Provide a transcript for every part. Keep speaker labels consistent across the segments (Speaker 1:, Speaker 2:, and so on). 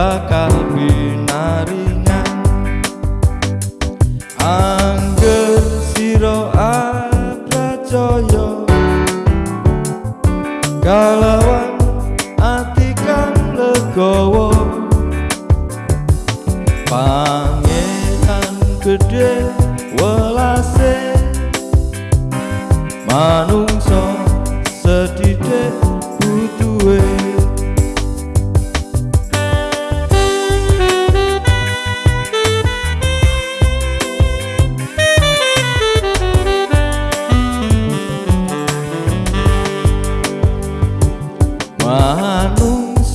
Speaker 1: bakal binaringan. Angger siro abra joyo ati kang legowo.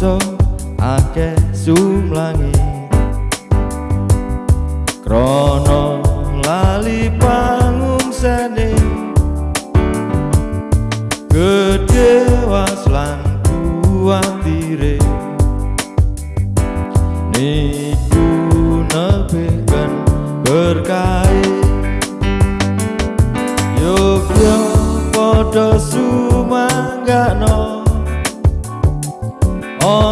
Speaker 1: Manungso akeh sumlangi. Krono lali pangungsene gede waslan kuatire niku nebihkan berkait Yogyo podo sumanggano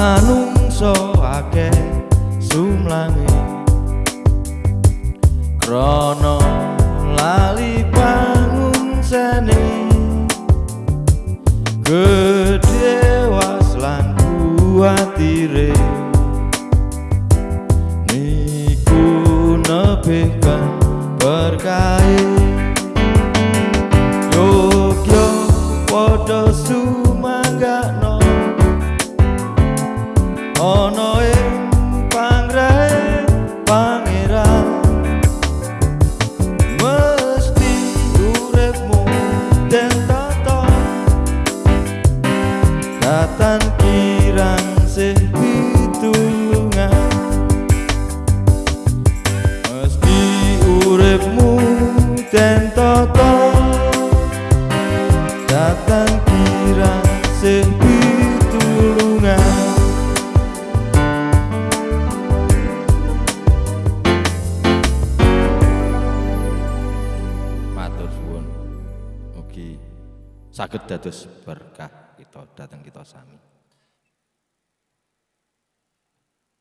Speaker 1: manungso akeh sumlange krana lali pangungsene gedhe waslan kuatire. Niku nebihkan berkait Yogyo podo sumanggano mugi saged dados berkah kita dateng kita sami